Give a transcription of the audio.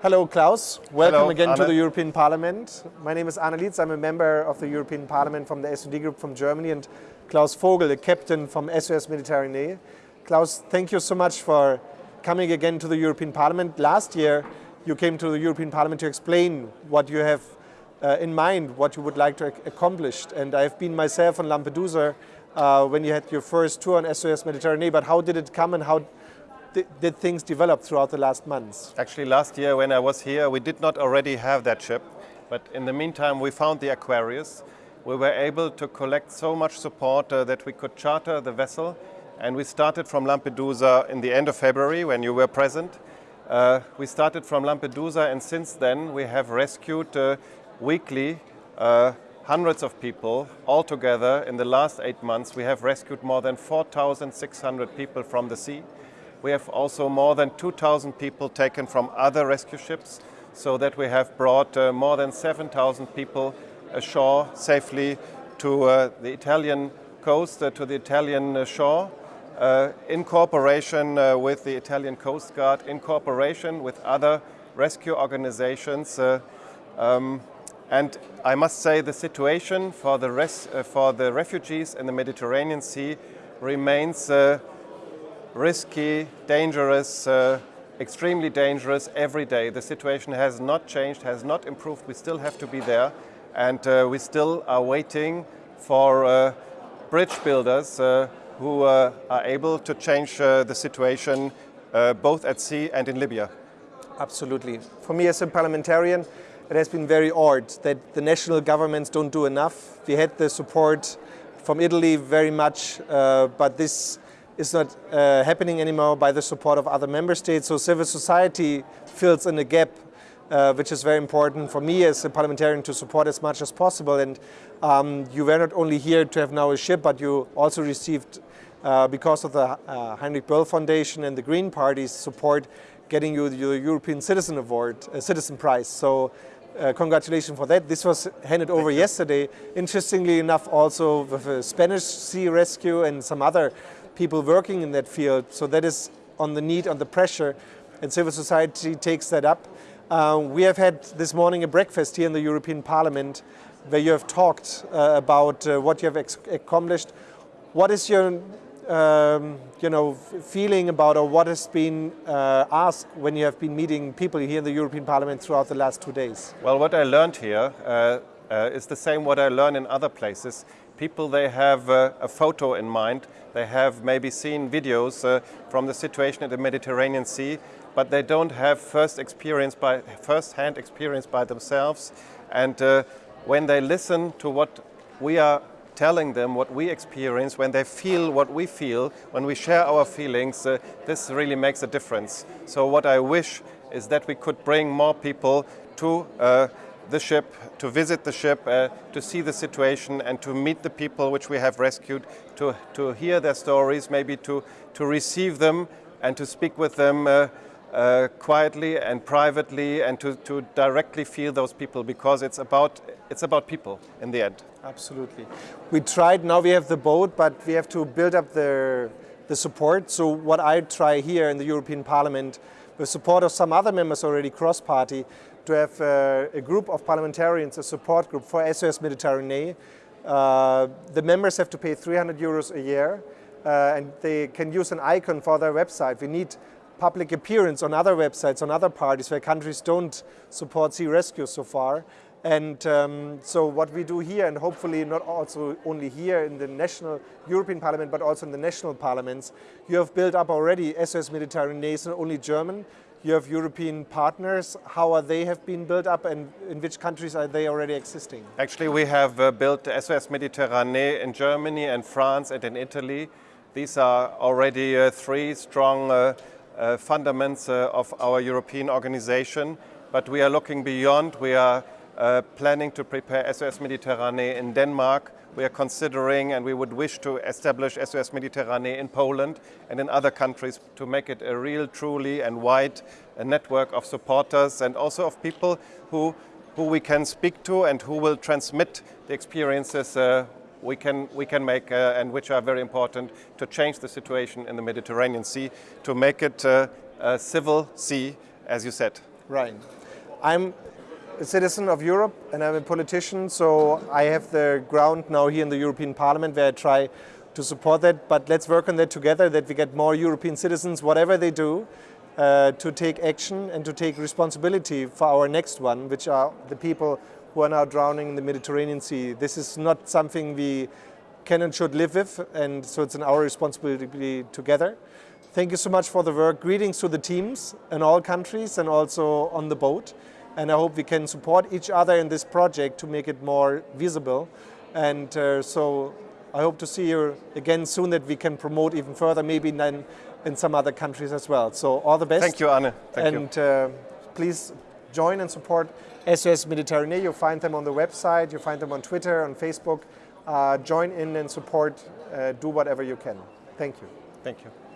Hello Klaus, welcome Hello, again to the European Parliament. My name is Arne Lietz, I'm a member of the European Parliament from the SD Group from Germany and Klaus Vogel, a captain from SOS Mediterranee. Klaus, thank you so much for coming again to the European Parliament. Last year you came to the European Parliament to explain what you have uh, in mind, what you would like to ac accomplish. And I've been myself on Lampedusa uh, when you had your first tour on SOS Mediterranee, but how did it come and how did things develop throughout the last months? Actually, last year when I was here, we did not already have that ship. But in the meantime, we found the Aquarius. We were able to collect so much support uh, that we could charter the vessel. And we started from Lampedusa in the end of February when you were present. Uh, we started from Lampedusa and since then we have rescued uh, weekly uh, hundreds of people altogether in the last eight months. We have rescued more than 4,600 people from the sea. We have also more than 2,000 people taken from other rescue ships so that we have brought uh, more than 7,000 people ashore safely to uh, the Italian coast, uh, to the Italian uh, shore, uh, in cooperation uh, with the Italian Coast Guard, in cooperation with other rescue organizations. Um, and I must say the situation for the, for the refugees in the Mediterranean Sea remains risky, dangerous, uh, extremely dangerous every day. The situation has not changed, has not improved. We still have to be there and uh, we still are waiting for uh, bridge builders uh, who uh, are able to change uh, the situation both at sea and in Libya. Absolutely. For me as a parliamentarian, it has been very odd that the national governments don't do enough. We had the support from Italy very much, but this is not uh, happening anymore by the support of other member states. So civil society fills in a gap uh, which is very important for me as a parliamentarian to support as much as possible. And um, you were not only here to have now a ship, but you also received, uh, because of the uh, Heinrich Böll Foundation and the Green Party's support, getting you the European Citizen Award, uh, Citizen Prize. So uh, congratulations for that. This was handed over yesterday. Interestingly enough, also with a Spanish sea rescue and some other people working in that field. So that is on the need, on the pressure, and civil society takes that up. Uh, we have had this morning a breakfast here in the European Parliament where you have talked uh, about uh, what you have accomplished. What is your um, you know, feeling about or what has been uh, asked when you have been meeting people here in the European Parliament throughout the last two days? Well, what I learned here uh, uh, is the same what I learn in other places. People, they have uh, a photo in mind, they have maybe seen videos uh, from the situation in the Mediterranean Sea, but they don't have first experience by first-hand experience by themselves. And uh, when they listen to what we are telling them what we experience, when they feel what we feel, when we share our feelings, uh, this really makes a difference. So what I wish is that we could bring more people to uh, the ship, to visit the ship, uh, to see the situation and to meet the people which we have rescued, to, to hear their stories, maybe to, to receive them and to speak with them uh, uh, quietly and privately and to, to directly feel those people because it's about, it's about people in the end. Absolutely. We tried, now we have the boat, but we have to build up the, the support. So what I try here in the European Parliament, with support of some other members already cross-party, to have uh, a group of parliamentarians, a support group for SOS Mediterranee. Uh, the members have to pay 300 euros a year uh, and they can use an icon for their website. We need public appearance on other websites, on other parties where countries don't support sea rescue so far. And um, so what we do here, and hopefully not also only here in the national European Parliament, but also in the national parliaments, you have built up already SOS Mediterranee, not only German, you have European partners. How are they have been built up and in which countries are they already existing? Actually, we have uh, built SOS Mediterranee in Germany and France and in Italy. These are already uh, three strong uh, uh fundaments uh, of our European organization. But we are looking beyond. We are uh, planning to prepare SOS Mediterranee in Denmark. We are considering and we would wish to establish SOS Mediterranee in Poland and in other countries to make it a real, truly and wide uh, network of supporters and also of people who, who we can speak to and who will transmit the experiences uh, we can, we can make uh, and which are very important to change the situation in the Mediterranean Sea, to make it uh, a civil sea, as you said. Right. I'm a citizen of Europe and I'm a politician, so I have the ground now here in the European Parliament where I try to support that. But let's work on that together, that we get more European citizens, whatever they do, uh, to take action and to take responsibility for our next one, which are the people who are now drowning in the Mediterranean Sea. This is not something we can and should live with, and so it's in our responsibility together. Thank you so much for the work. Greetings to the teams in all countries and also on the boat. And I hope we can support each other in this project to make it more visible. And uh, so I hope to see you again soon that we can promote even further, maybe then in some other countries as well. So all the best. Thank you, Anne. Thank and you. Uh, please join and support SOS Mediterranee. You find them on the website, you find them on Twitter, on Facebook. Uh, join in and support, uh, do whatever you can. Thank you. Thank you.